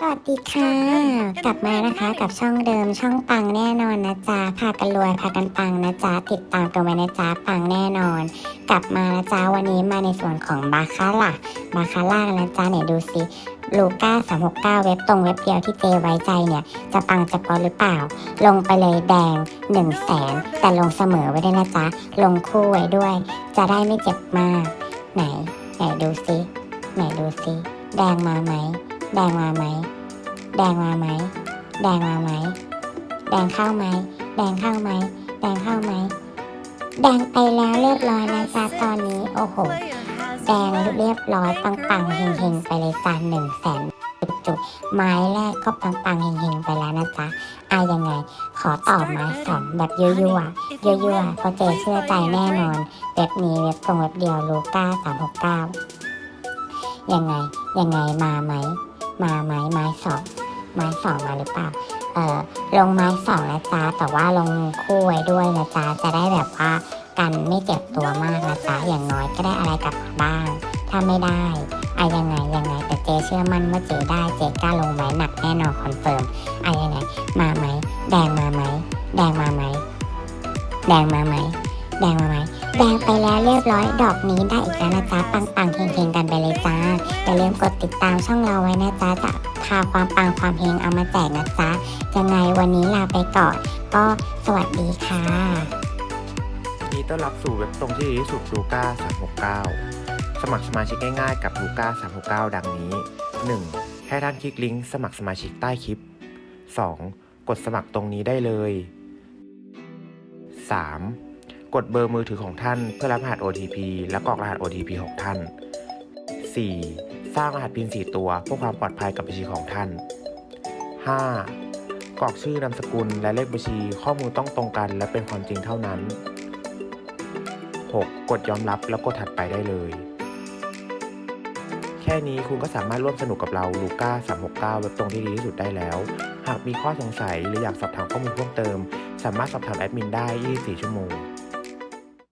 สวัสดีค่ะ กลับมานะคะกับช่องเดิมช่องปังแน่นอนนะจ๊ะพากันรวยพากันปังนะจ๊ะติดตามกันไว้นะจ๊ะปังแน่นอน กลับมานะจ๊ะวันนี้มาในส่วนของบาคาร่าบาคาร่ากันนะจ๊ะไหนดูซิลูก้า369เว็บตรงเว็บเดียวที่เจไว้ใจเนี่ย จะปังจะปอหรือเปล่า ลงไปเลยแดง1นึ่งแสนแต่ลงเสมอไว้ด้วยนะจ๊ะลงคู่ไว้ด้วย จะได้ไม่เจ็บมาก ไหนไหนดูซิไหนดูซิแดงมาไหม แดงมาไหม แดงมาไหม แดงมาไหม แดงเข้าไหม แดงเข้าไหม แดงเข้าไหม แดงไปแล้วเรียบร้อยนะจ๊ะตอนนี้ โอ้โห แดงเรียบร้อยปังปังๆเฮงเฮงๆไปเลยจ้าหนึ่งแสนจุกๆไม้แรกก็ปังปังๆเฮงเฮงๆไปแล้วนะจ๊ะอายังไง ขอต่อไม้สองแบบยั่วยั่วๆยั่วๆเพราะเจเชื่อใจแน่นอนเว็บนี้เว็บตรงเว็บเดียวลูก้าสามหกเก้ายังไง ยังไงมาไหม มาไหมไม้สองไม้สองมาหรือเปล่าเออลงไม้สองนะจ๊ะแต่ว่าลงคู่ไว้ด้วยนะจ๊ะจะได้แบบว่ากันไม่เจ็บตัวมากนะจ๊ะอย่างน้อยก็ได้อะไรกลับมาบ้าง ถ้าไม่ได้อะยังไงยังไงแต่เจเชื่อมั่นว่าเจได้เจกล้าลงไม้หนักแน่นอน confirm อะยังไงมาไหมแดงมาไหมแดงมาไหมแดงมาไหมแดงมาไหม แดงไปแล้วเรียบร้อยดอกนี้ได้อีกแล้วนะจ๊ะปังปังๆเฮงๆกันไปเลยจ้าอย่าลืมกดติดตามช่องเราไว้นะจ๊ะจะพาความปังความเฮงเอามาแจกนะจ๊ะยังไงวันนี้ลาไปก่อน ก็สวัสดีค่ะยินดีต้อนรับสู่เว็บตรงที่ดีที่สุดลูก้า369 สมัครสมาชิกง่ายๆกับลูก้า369 ดังนี้ 1. ให้ท่านคลิกลิงก์สมัครสมาชิกใต้คลิป 2. กดสมัครตรงนี้ได้เลย 3. กดเบอร์มือถือของท่านเพื่อรับรหัส OTP และกรอกรหัส OTP ของท่าน 4. สร้างรหัสพิน4ตัวเพื่อความปลอดภัยกับบัญชีของท่าน 5. กรอกชื่อนามสกุลและเลขบัญชีข้อมูลต้องตรงกัน และเป็นความจริงเท่านั้น 6. กดยอมรับแล้วกดถัดไปได้เลย แค่นี้คุณก็สามารถร่วมสนุกกับเราลูก้า369เว็บตรงที่ดีที่สุดได้แล้ว หากมีข้อสงสัยหรืออยากสอบถามข้อมูลเพิ่มเติม สามารถสอบถามแอดมินได้ 24 ชั่วโมง